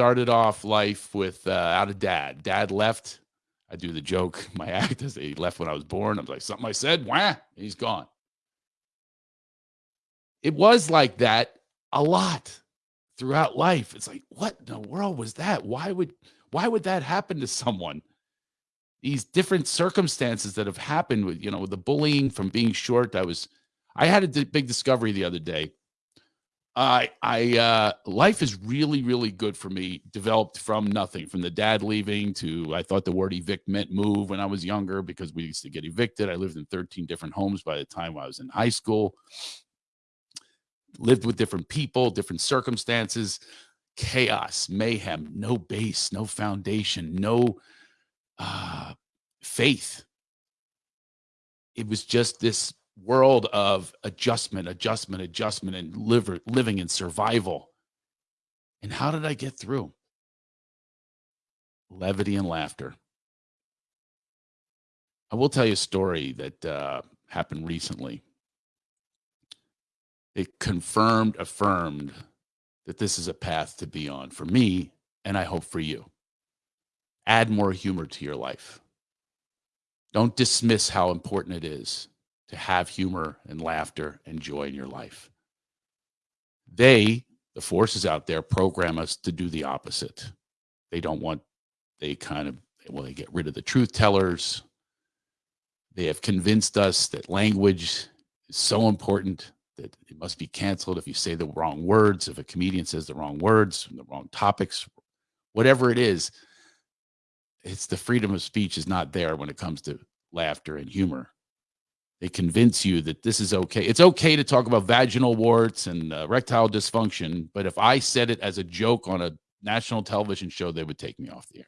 started off life with uh, out of dad. Dad left. I do the joke. My act is he left when I was born. I'm like, something I said, wah, he's gone. It was like that a lot throughout life. It's like, what in the world was that? Why would why would that happen to someone? These different circumstances that have happened with, you know, with the bullying from being short. I was I had a big discovery the other day. I I uh life is really really good for me developed from nothing from the dad leaving to I thought the word evict meant move when I was younger because we used to get evicted. I lived in 13 different homes by the time I was in high school. Lived with different people different circumstances. Chaos mayhem no base no foundation no uh faith. It was just this world of adjustment, adjustment, adjustment, and liver, living in survival. And how did I get through? Levity and laughter. I will tell you a story that uh, happened recently. It confirmed, affirmed that this is a path to be on for me, and I hope for you. Add more humor to your life. Don't dismiss how important it is to have humor and laughter and joy in your life. They, the forces out there, program us to do the opposite. They don't want, they kind of, well, they get rid of the truth tellers. They have convinced us that language is so important that it must be canceled if you say the wrong words, if a comedian says the wrong words, the wrong topics, whatever it is. It's the freedom of speech is not there when it comes to laughter and humor. They convince you that this is okay. It's okay to talk about vaginal warts and uh, erectile dysfunction, but if I said it as a joke on a national television show, they would take me off the air.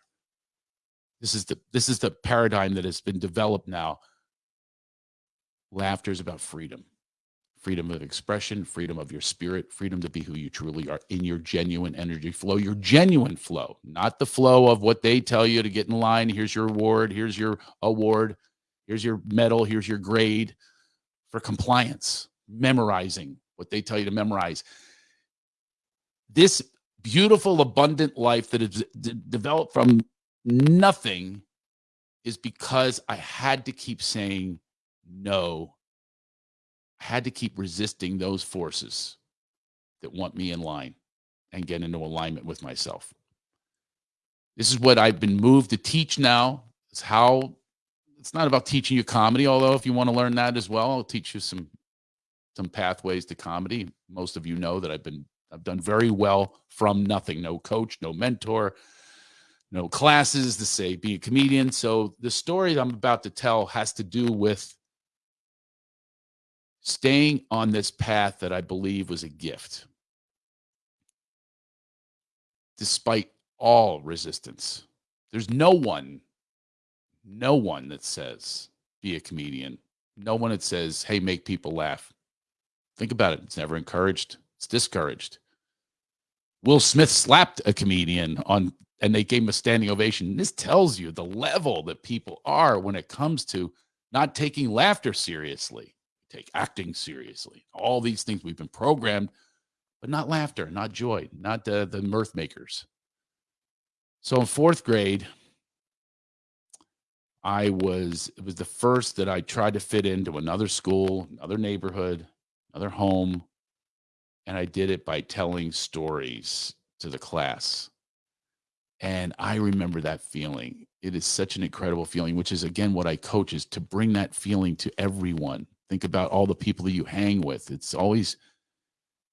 This is the this is the paradigm that has been developed now. Laughter is about freedom. Freedom of expression, freedom of your spirit, freedom to be who you truly are in your genuine energy flow, your genuine flow, not the flow of what they tell you to get in line. Here's your award, here's your award Here's your medal. Here's your grade for compliance, memorizing what they tell you to memorize. This beautiful, abundant life that is developed from nothing is because I had to keep saying no. I had to keep resisting those forces that want me in line and get into alignment with myself. This is what I've been moved to teach now, is how it's not about teaching you comedy, although if you want to learn that as well, I'll teach you some some pathways to comedy. Most of you know that I've been I've done very well from nothing, no coach, no mentor, no classes to say be a comedian. So the story I'm about to tell has to do with staying on this path that I believe was a gift. Despite all resistance. There's no one no one that says be a comedian. No one that says, hey, make people laugh. Think about it. It's never encouraged, it's discouraged. Will Smith slapped a comedian on and they gave him a standing ovation. This tells you the level that people are when it comes to not taking laughter seriously, take acting seriously. All these things we've been programmed, but not laughter, not joy, not the, the mirth makers. So in fourth grade, I was it was the first that I tried to fit into another school, another neighborhood, another home, and I did it by telling stories to the class. And I remember that feeling. It is such an incredible feeling, which is again what I coach is to bring that feeling to everyone. Think about all the people that you hang with. It's always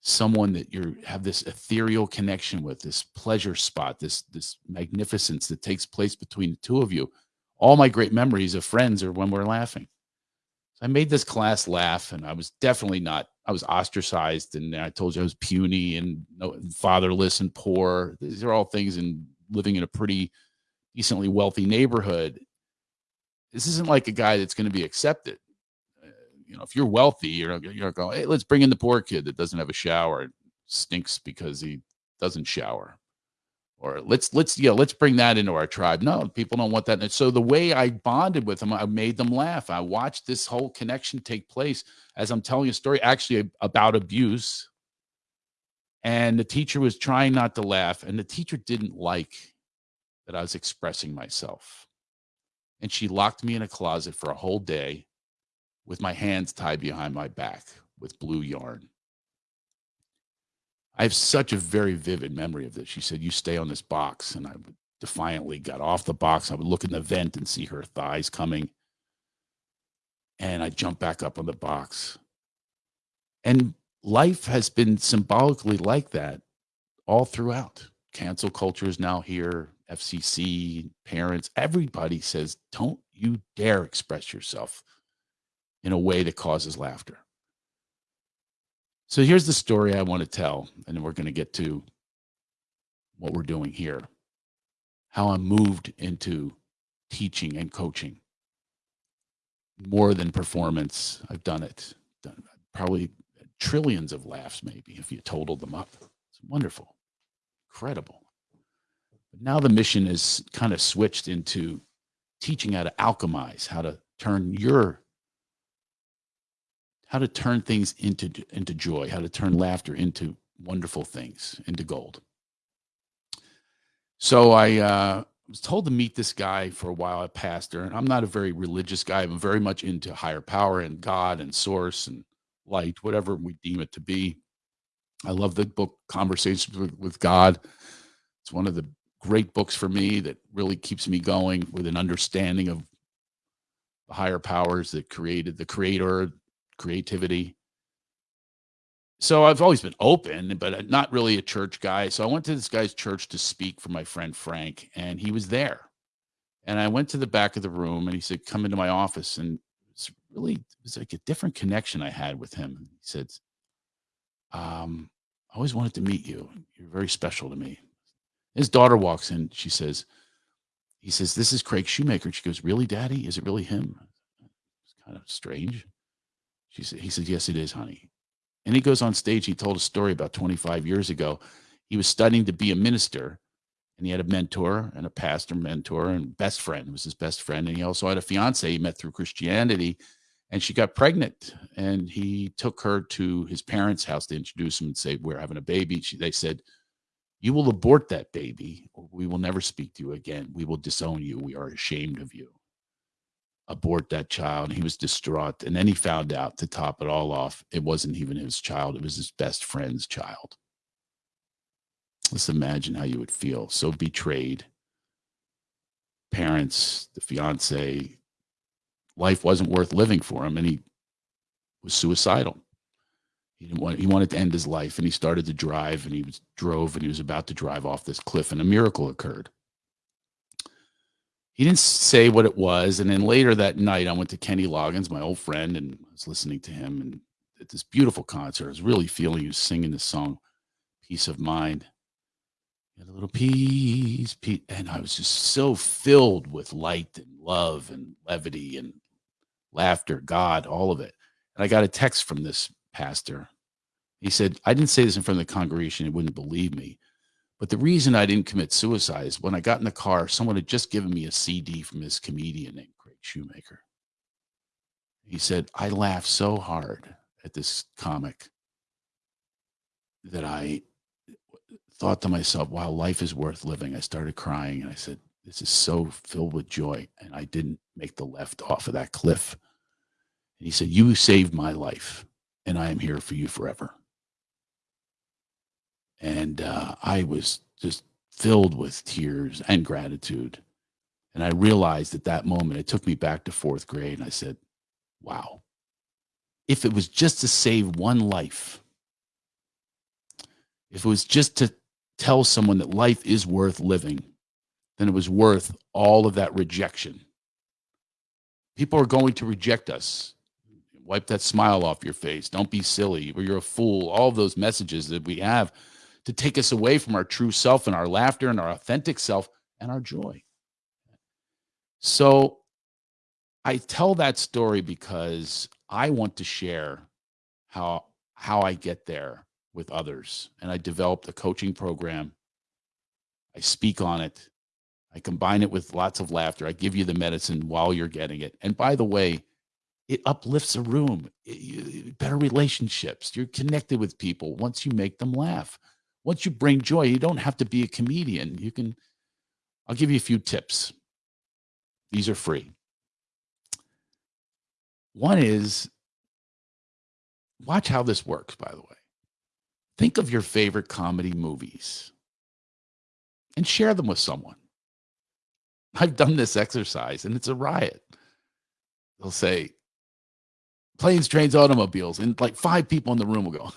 someone that you have this ethereal connection with, this pleasure spot, this this magnificence that takes place between the two of you all my great memories of friends are when we're laughing. So I made this class laugh, and I was definitely not. I was ostracized, and I told you I was puny and fatherless and poor. These are all things in living in a pretty decently wealthy neighborhood. This isn't like a guy that's going to be accepted. Uh, you know, if you're wealthy, you're you're going, hey, let's bring in the poor kid that doesn't have a shower, and stinks because he doesn't shower or let's let's yeah let's bring that into our tribe. No people don't want that. And so the way i bonded with them i made them laugh. I watched this whole connection take place. As i'm telling a story actually about abuse. And the teacher was trying not to laugh, and the teacher didn't like that I was expressing myself. And she locked me in a closet for a whole day with my hands tied behind my back with blue yarn. I have such a very vivid memory of this. She said, You stay on this box. And I defiantly got off the box. I would look in the vent and see her thighs coming. And I jumped back up on the box. And life has been symbolically like that all throughout. Cancel culture is now here. FCC, parents, everybody says, don't you dare express yourself in a way that causes laughter. So here's the story I want to tell, and we're going to get to what we're doing here. How I moved into teaching and coaching more than performance. I've done it, done probably trillions of laughs, maybe, if you totaled them up. It's wonderful, incredible. But now the mission is kind of switched into teaching how to alchemize, how to turn your how to turn things into into joy, how to turn laughter into wonderful things, into gold. So I uh, was told to meet this guy for a while, a pastor, and I'm not a very religious guy. I'm very much into higher power and God and source and light, whatever we deem it to be. I love the book Conversations with, with God. It's one of the great books for me that really keeps me going with an understanding of the higher powers that created the creator, creativity. So I've always been open, but not really a church guy. So I went to this guy's church to speak for my friend Frank, and he was there. And I went to the back of the room and he said, Come into my office. And it's really it was like a different connection I had with him. He said, um, I always wanted to meet you. You're very special to me. His daughter walks in. She says, he says, This is Craig Shoemaker. She goes, Really, Daddy? Is it really him? It's kind of strange. She said, He said, Yes, it is, honey. And he goes on stage. He told a story about 25 years ago. He was studying to be a minister, and he had a mentor and a pastor mentor and best friend was his best friend. And he also had a fiance he met through Christianity, and she got pregnant. And he took her to his parents' house to introduce him and say, "We're having a baby." She, they said, "You will abort that baby, we will never speak to you again. We will disown you. We are ashamed of you." Abort that child. He was distraught. And then he found out to top it all off, it wasn't even his child, it was his best friend's child. Let's imagine how you would feel. So betrayed. Parents, the fiance, life wasn't worth living for him, and he was suicidal. He didn't want he wanted to end his life, and he started to drive, and he was drove, and he was about to drive off this cliff, and a miracle occurred he didn't say what it was. And then later that night, I went to Kenny Loggins, my old friend, and I was listening to him and at this beautiful concert. I was really feeling was singing this song, Peace of Mind. a little peace, peace. And I was just so filled with light and love and levity and laughter, God, all of it. And I got a text from this pastor. He said, I didn't say this in front of the congregation. He wouldn't believe me. But the reason I didn't commit suicide is when I got in the car, someone had just given me a CD from this comedian named Craig Shoemaker. He said, I laughed so hard at this comic that I thought to myself, wow, life is worth living. I started crying and I said, this is so filled with joy. And I didn't make the left off of that cliff. And he said, You saved my life, and I am here for you forever and uh, I was just filled with tears and gratitude. And I realized at that moment, it took me back to fourth grade, and I said, "Wow, if it was just to save one life, if it was just to tell someone that life is worth living, then it was worth all of that rejection." People are going to reject us. Wipe that smile off your face. Don't be silly, or you're a fool. All those messages that we have to take us away from our true self and our laughter and our authentic self and our joy. So I tell that story because I want to share how how I get there with others and I developed a coaching program. I speak on it. I combine it with lots of laughter. I give you the medicine while you're getting it. And by the way, it uplifts a room, it, better relationships. You're connected with people once you make them laugh. Once you bring joy, you don't have to be a comedian. You can, I'll give you a few tips. These are free. One is watch how this works, by the way. Think of your favorite comedy movies and share them with someone. I've done this exercise and it's a riot. They'll say, planes, trains, automobiles, and like five people in the room will go,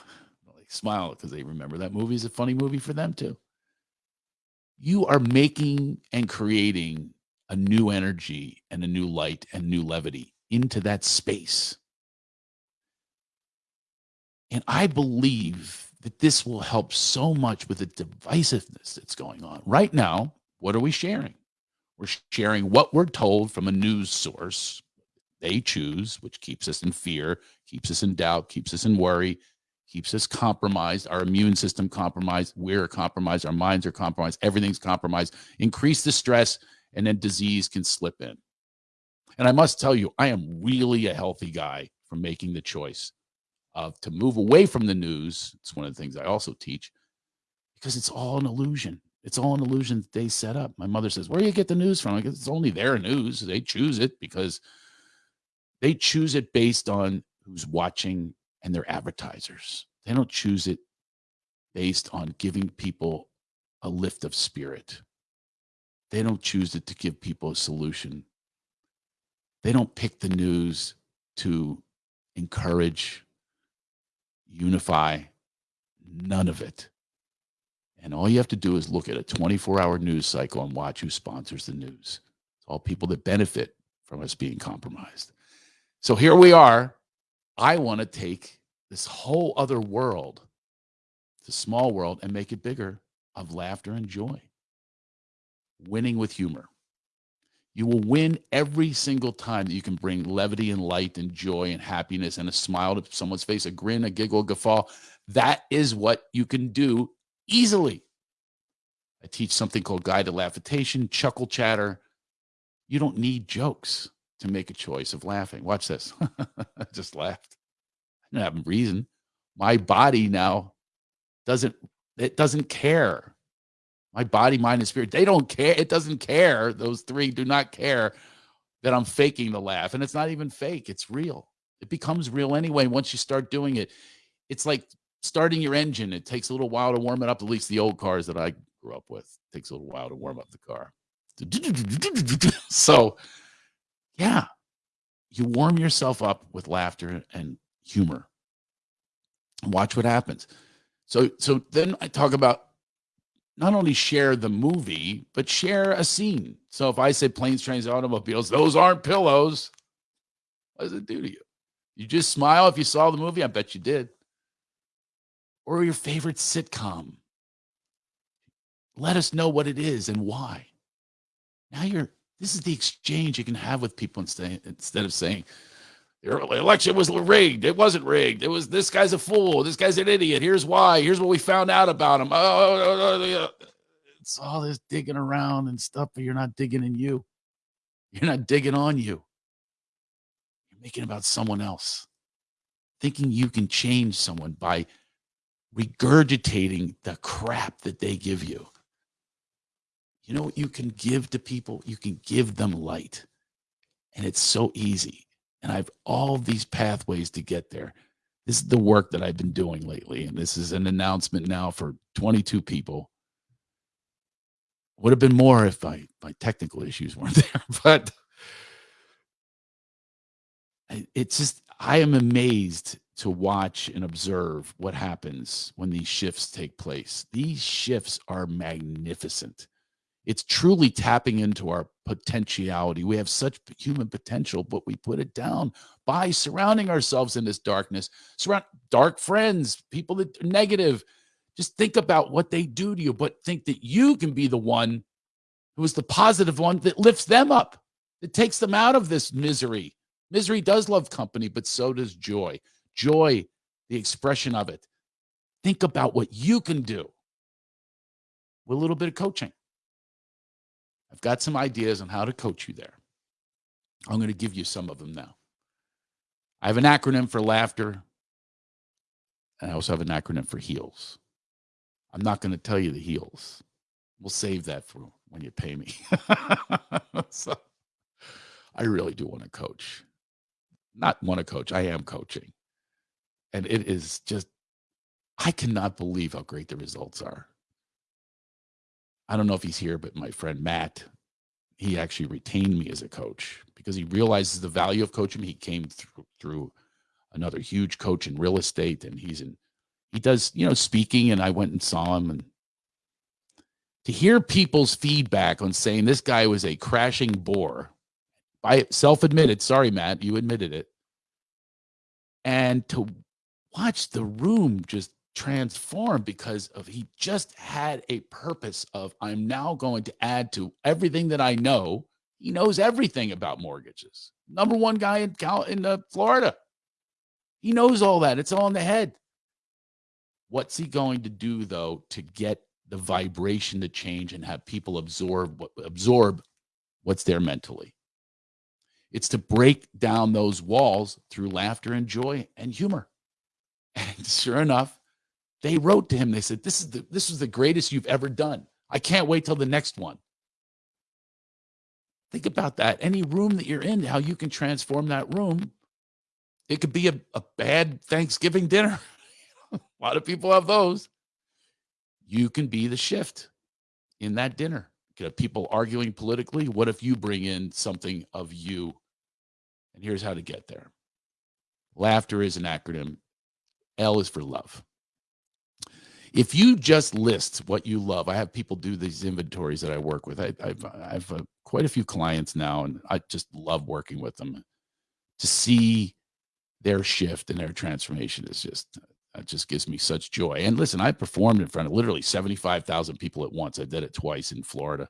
smile because they remember that movie is a funny movie for them too. You are making and creating a new energy and a new light and new levity into that space. And I believe that this will help so much with the divisiveness that's going on. Right now, what are we sharing? We're sharing what we're told from a news source they choose, which keeps us in fear, keeps us in doubt, keeps us in worry, keeps us compromised, our immune system compromised, we're compromised, our minds are compromised, everything's compromised. Increase the stress, and then disease can slip in. And I must tell you, I am really a healthy guy for making the choice of to move away from the news. It's one of the things I also teach because it's all an illusion. It's all an illusion that they set up. My mother says, Where do you get the news from? It's only their news. They choose it because they choose it based on who's watching and their advertisers. They don't choose it based on giving people a lift of spirit. They don't choose it to give people a solution. They don't pick the news to encourage, unify, none of it. And all you have to do is look at a 24 hour news cycle and watch who sponsors the news. It's all people that benefit from us being compromised. So here we are. I want to take this whole other world, the small world, and make it bigger of laughter and joy. Winning with humor. You will win every single time that you can bring levity and light and joy and happiness and a smile to someone's face, a grin, a giggle, a guffaw. That is what you can do easily. I teach something called guided laughitation, chuckle chatter. You don't need jokes to make a choice of laughing. Watch this. I just laughed. I didn't have a reason. My body now doesn't it doesn't care. My body, mind, and spirit, they don't care. It doesn't care. Those three do not care that I'm faking the laugh. And it's not even fake, it's real. It becomes real anyway once you start doing it. It's like starting your engine. It takes a little while to warm it up, at least the old cars that I grew up with. It takes a little while to warm up the car. So, yeah, you warm yourself up with laughter and humor. Watch what happens. So, so then I talk about not only share the movie, but share a scene. So if I say planes, trains, automobiles, those aren't pillows. What does it do to you? You just smile if you saw the movie. I bet you did. Or your favorite sitcom. Let us know what it is and why. Now you're, this is the exchange you can have with people instead, instead of saying, the election was rigged. It wasn't rigged. It was this guy's a fool. This guy's an idiot. Here's why. Here's what we found out about him. Oh, oh, oh, oh it's all this digging around and stuff, but you're not digging in you. You're not digging on you. You're making about someone else. Thinking you can change someone by regurgitating the crap that they give you. You know what you can give to people? You can give them light. And it's so easy. And I have all these pathways to get there. This is the work that I've been doing lately. And this is an announcement now for 22 people. Would have been more if I, my technical issues weren't there. But it's just, I am amazed to watch and observe what happens when these shifts take place. These shifts are magnificent. It's truly tapping into our potentiality. We have such human potential, but we put it down by surrounding ourselves in this darkness. Surround dark friends, people that are negative. Just think about what they do to you, but think that you can be the one who is the positive one that lifts them up, that takes them out of this misery. Misery does love company, but so does joy. Joy, the expression of it. Think about what you can do with a little bit of coaching. I've got some ideas on how to coach you there. I'm going to give you some of them now. I have an acronym for laughter, and I also have an acronym for heels. I'm not going to tell you the heels. We'll save that for when you pay me. so I really do want to coach. Not want to coach, I am coaching. And it is just, I cannot believe how great the results are. I don't know if he's here, but my friend Matt, he actually retained me as a coach because he realizes the value of coaching. He came through, through another huge coach in real estate and he's in he does you know speaking and i went and saw him and to hear people's feedback on saying this guy was a crashing bore by self-admitted sorry matt you admitted it and to watch the room just transform because of he just had a purpose of i'm now going to add to everything that i know he knows everything about mortgages number one guy in Cal- in uh, florida he knows all that. It's all in the head. What's he going to do though to get the vibration to change and have people absorb absorb what's there mentally? It's to break down those walls through laughter and joy and humor. And sure enough, they wrote to him. They said, "This is the this is the greatest you've ever done. I can't wait till the next one." Think about that. Any room that you're in, how you can transform that room it could be a, a bad Thanksgiving dinner. a lot of people have those. You can be the shift in that dinner. You have people arguing politically. What if you bring in something of you? And here's how to get there. Laughter is an acronym. L is for love. If you just list what you love, I have people do these inventories that I work with. I, have I've uh, quite a few clients now, and I just love working with them to see their shift and their transformation is just it just gives me such joy. And listen, I performed in front of literally 75,000 people at once. I did it twice in Florida.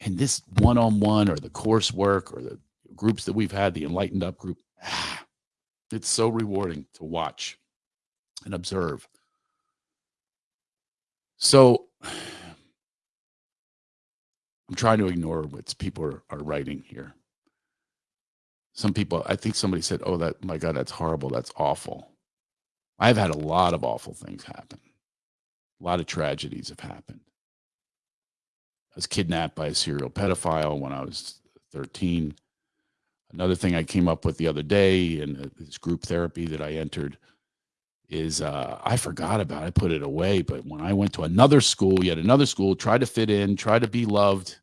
And this one-on-one or the coursework or the groups that we've had, the enlightened up group, it's so rewarding to watch and observe. So I'm trying to ignore what people are, are writing here. Some people i think somebody said oh that my god that's horrible. That's awful. I've had a lot of awful things happen. A lot of tragedies have happened. I was kidnapped by a serial pedophile when i was 13 another thing i came up with the other day in uh, this group therapy that i entered is uh, i forgot about it. i put it away but when i went to another school yet another school tried to fit in try to be loved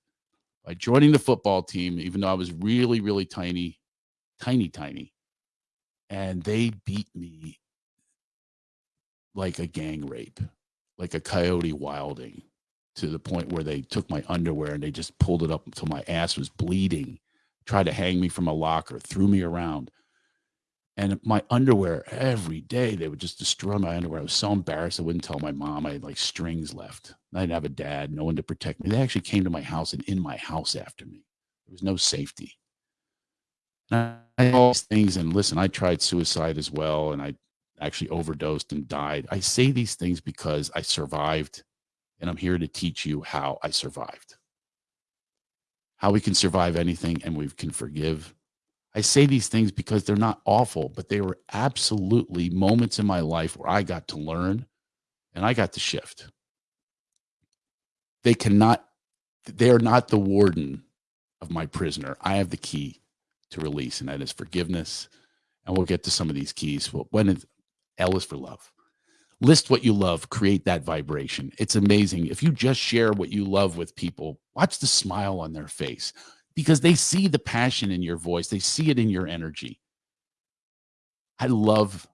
by joining the football team even though i was really really tiny tiny, tiny. And they beat me like a gang rape, like a coyote wilding to the point where they took my underwear and they just pulled it up until my ass was bleeding, tried to hang me from a locker, threw me around. And my underwear every day, they would just destroy my underwear. I was so embarrassed. I wouldn't tell my mom. I had like strings left. I didn't have a dad, no one to protect me. They actually came to my house and in my house after me. There was no safety. I had all these things, and listen, I tried suicide as well, and I actually overdosed and died. I say these things because I survived, and I'm here to teach you how I survived. How we can survive anything and we can forgive. I say these things because they're not awful, but they were absolutely moments in my life where I got to learn and I got to shift. They cannot, they are not the warden of my prisoner. I have the key to release, and that is forgiveness. And we'll get to some of these keys. Well, when is L is for love. List what you love, create that vibration. It's amazing. If you just share what you love with people, watch the smile on their face because they see the passion in your voice, they see it in your energy. I love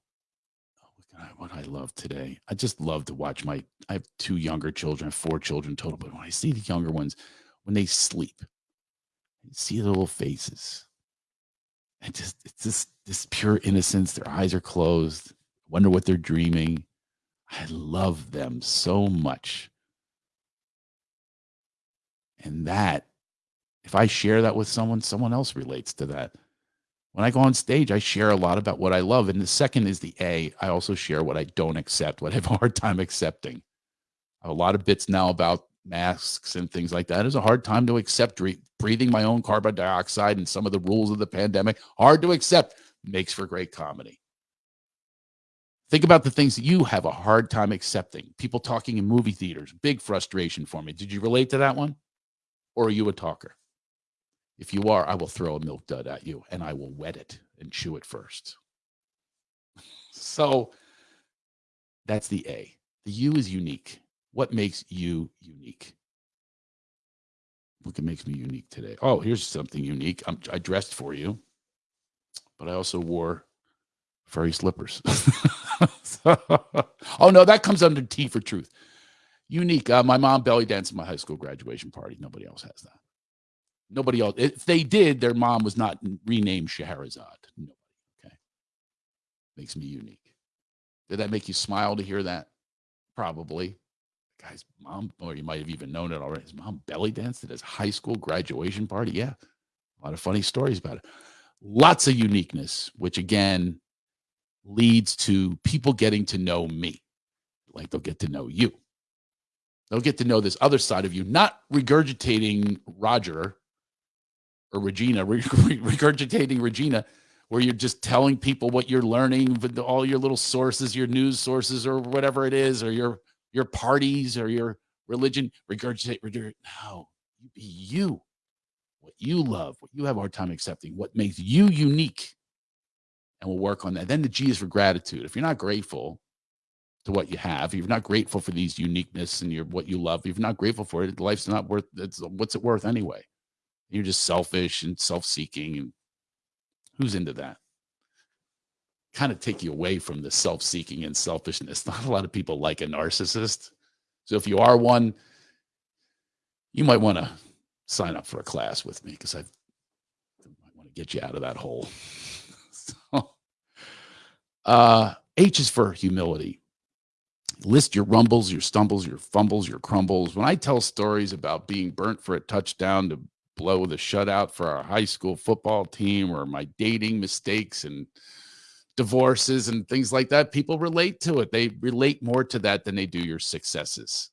oh, what I love today. I just love to watch my. I have two younger children, four children total, but when I see the younger ones, when they sleep, I see the little faces. I just it's just this pure innocence. Their eyes are closed. Wonder what they're dreaming. I love them so much. And that, if I share that with someone, someone else relates to that. When I go on stage, I share a lot about what I love. And the second is the A. I also share what I don't accept, what I have a hard time accepting. I have a lot of bits now about masks and things like that is a hard time to accept breathing my own carbon dioxide and some of the rules of the pandemic hard to accept makes for great comedy Think about the things that you have a hard time accepting. People talking in movie theaters, big frustration for me. Did you relate to that one? Or are you a talker? If you are, I will throw a milk dud at you and I will wet it and chew it first. So that's the A. The U is unique. What makes you unique? Look, it makes me unique today? Oh, here's something unique. I'm, I dressed for you, but I also wore furry slippers. oh no, that comes under T for truth. Unique. Uh, my mom belly danced at my high school graduation party. Nobody else has that. Nobody else. If they did, their mom was not renamed Scheherazade. Nobody. Okay. Makes me unique. Did that make you smile to hear that? Probably. Guy's mom, or you might have even known it already. His mom belly danced at his high school graduation party. Yeah. A lot of funny stories about it. Lots of uniqueness, which again leads to people getting to know me. Like they'll get to know you. They'll get to know this other side of you, not regurgitating Roger or Regina, regurgitating Regina, where you're just telling people what you're learning with all your little sources, your news sources, or whatever it is, or your your parties or your religion. Regurgitate, regurgitate. No, you be you. What you love, what you have a hard time accepting, what makes you unique. And we'll work on that. Then the G is for gratitude. If you're not grateful to what you have, if you're not grateful for these uniqueness and your what you love, if you're not grateful for it, life's not worth it's what's it worth anyway? You're just selfish and self-seeking. And who's into that? Kind of take you away from the self-seeking and selfishness. Not a lot of people like a narcissist. So if you are one, you might want to sign up for a class with me because I might want to get you out of that hole. so, uh, H is for humility. List your rumbles, your stumbles, your fumbles, your crumbles. When I tell stories about being burnt for a touchdown to blow the shutout for our high school football team or my dating mistakes and divorces and things like that people relate to it. They relate more to that than they do your successes.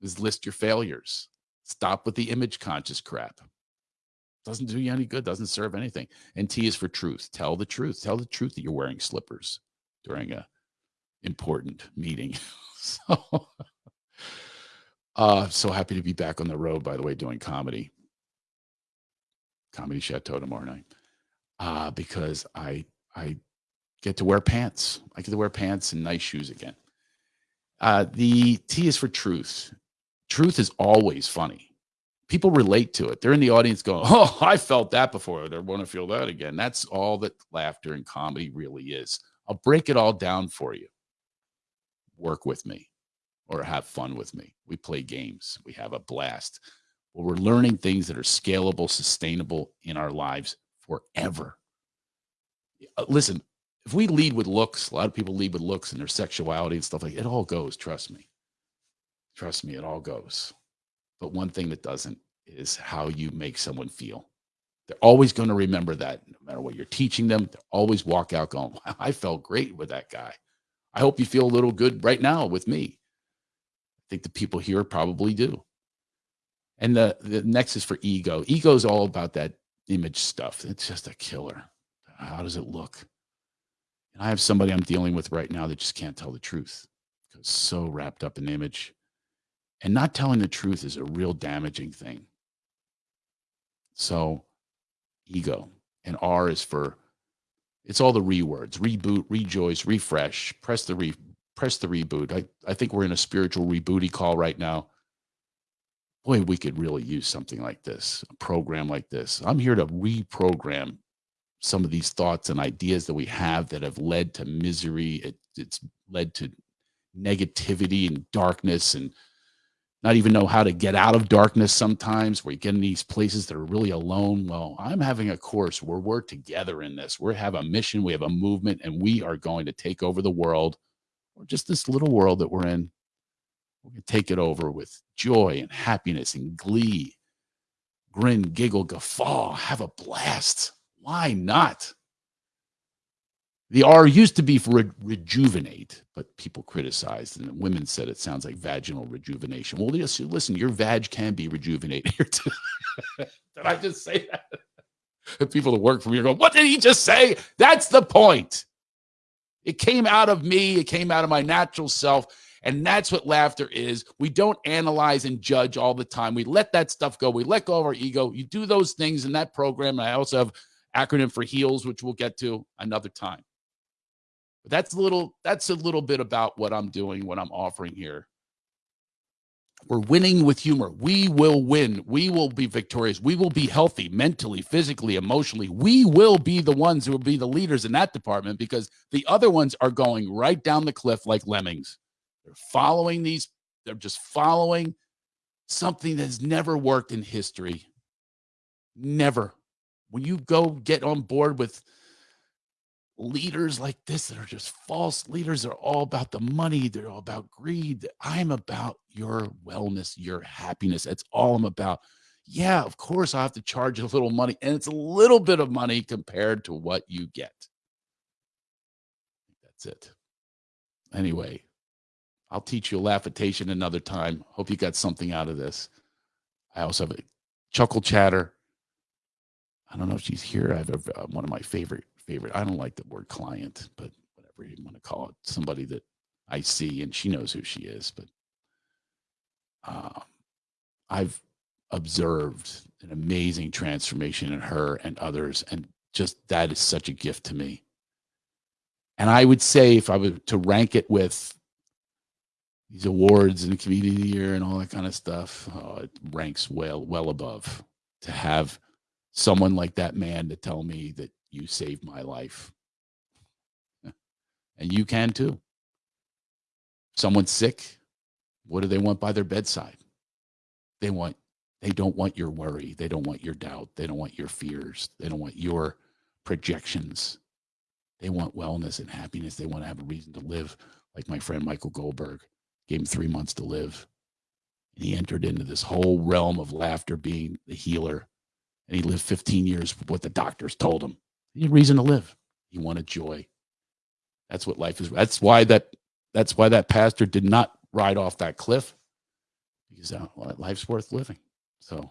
Is list your failures. Stop with the image conscious crap. Doesn't do you any good doesn't serve anything. And t is for truth. Tell the truth. Tell the truth that you're wearing slippers during a important meeting. So uh so happy to be back on the road by the way doing comedy Comedy Chateau tomorrow night uh, because I I get to wear pants. I get to wear pants and nice shoes again. Uh, the T is for truth. Truth is always funny. People relate to it. They're in the audience going, "Oh, I felt that before. I want to feel that again." That's all that laughter and comedy really is. I'll break it all down for you. Work with me or have fun with me. We play games. We have a blast where we're learning things that are scalable, sustainable in our lives forever. Uh, listen, if we lead with looks, a lot of people lead with looks and their sexuality and stuff like it all goes, trust me. Trust me, it all goes. But one thing that doesn't is how you make someone feel. They're always going to remember that no matter what you're teaching them. They always walk out going, I felt great with that guy. I hope you feel a little good right now with me. I think the people here probably do. And the, the next is for ego. Ego is all about that image stuff. It's just a killer. How does it look? And I have somebody I'm dealing with right now that just can't tell the truth because so wrapped up in image. And not telling the truth is a real damaging thing. So, ego. And R is for it's all the re words reboot, rejoice, refresh, press the re press the reboot. I, I think we're in a spiritual rebooty call right now boy, we could really use something like this, a program like this. I'm here to reprogram some of these thoughts and ideas that we have that have led to misery. It, it's led to negativity and darkness and not even know how to get out of darkness sometimes where you get in these places that are really alone well i'm having a course where we're together in this we have a mission we have a movement and we are going to take over the world or just this little world that we're in we're going to take it over with joy and happiness and glee. Grin, giggle, guffaw, have a blast. Why not? The R used to be for re- rejuvenate, but people criticized, and women said it sounds like vaginal rejuvenation. Well, listen, your vag can be rejuvenated did I just say that? people that work for me are going, "What did he just say?" That's the point. It came out of me, it came out of my natural self. And that's what laughter is. We don't analyze and judge all the time. We let that stuff go. We let go of our ego. You do those things in that program. And I also have acronym for heals, which we'll get to another time. But that's a little that's a little bit about what I'm doing, what I'm offering here. We're winning with humor. We will win. We will be victorious. We will be healthy mentally, physically, emotionally. We will be the ones who will be the leaders in that department because the other ones are going right down the cliff like lemmings. They're following these, they're just following something that's never worked in history. Never. When you go get on board with leaders like this that are just false leaders. They're all about the money. They're all about greed. I'm about your wellness, your happiness. That's all I'm about. Yeah, of course, I have to charge a little money, and it's a little bit of money compared to what you get. That's it. Anyway, I'll teach you a laughitation another time. Hope you got something out of this. I also have a chuckle chatter. I don't know if she's here. I have a, uh, one of my favorite favorite. I don't like the word client, but whatever you want to call it, somebody that I see and she knows who she is. But uh, I've observed an amazing transformation in her and others, and just that is such a gift to me. And I would say, if I were to rank it with these awards and the community year and all that kind of stuff, oh, it ranks well well above to have someone like that man to tell me that you saved my life. And you can too. Someone's sick. What do they want by their bedside? They want they don't want your worry. They don't want your doubt. They don't want your fears. They don't want your projections. They want wellness and happiness. They want to have a reason to live, like my friend Michael Goldberg gave him three months to live. And he entered into this whole realm of laughter, being the healer. And he lived 15 years with what the doctors told him. He had reason to live. He wanted joy. That's what life is. That's why that that's why that pastor did not ride off that cliff because uh, life's worth living. So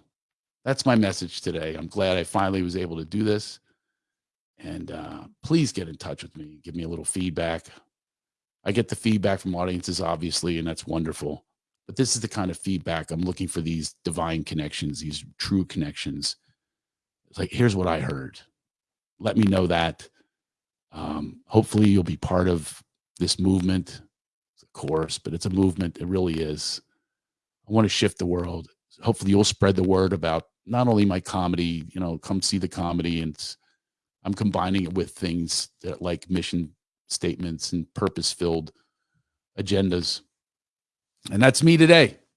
that's my message today. I'm glad I finally was able to do this. And uh, please get in touch with me. Give me a little feedback. I get the feedback from audiences, obviously, and that's wonderful. But this is the kind of feedback I'm looking for these divine connections, these true connections. It's like, here's what I heard let me know that. Um, hopefully, you'll be part of this movement. It's a course, but it's a movement. It really is. I want to shift the world. Hopefully, you'll spread the word about not only my comedy. You know, come see the comedy, and I'm combining it with things that like mission statements and purpose-filled agendas. And that's me today.